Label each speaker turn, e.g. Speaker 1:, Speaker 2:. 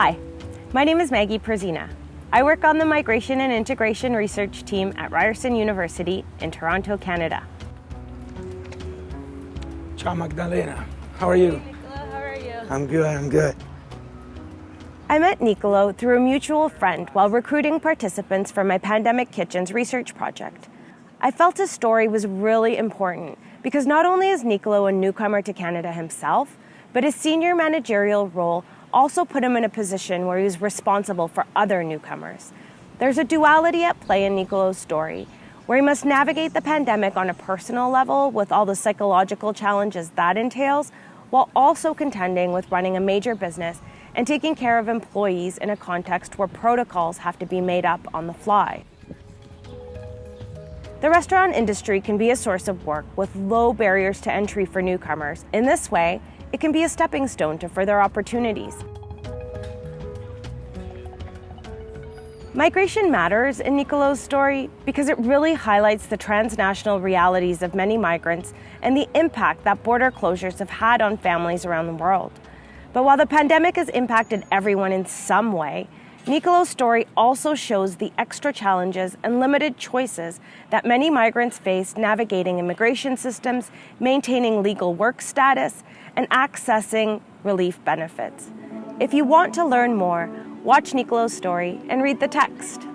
Speaker 1: Hi, my name is Maggie Perzyna. I work on the Migration and Integration Research Team at Ryerson University in Toronto, Canada.
Speaker 2: Ciao Magdalena, how are you?
Speaker 1: Nicola, how are you?
Speaker 2: I'm good, I'm good.
Speaker 1: I met Nicolo through a mutual friend while recruiting participants for my Pandemic Kitchens research project. I felt his story was really important because not only is Nicolo a newcomer to Canada himself, but his senior managerial role also put him in a position where he was responsible for other newcomers. There's a duality at play in Nicolo's story, where he must navigate the pandemic on a personal level with all the psychological challenges that entails, while also contending with running a major business and taking care of employees in a context where protocols have to be made up on the fly. The restaurant industry can be a source of work with low barriers to entry for newcomers. In this way, it can be a stepping stone to further opportunities. Migration matters in Nicolo's story because it really highlights the transnational realities of many migrants and the impact that border closures have had on families around the world. But while the pandemic has impacted everyone in some way, Nicolo's story also shows the extra challenges and limited choices that many migrants face navigating immigration systems, maintaining legal work status, and accessing relief benefits. If you want to learn more, watch Nicolo's story and read the text.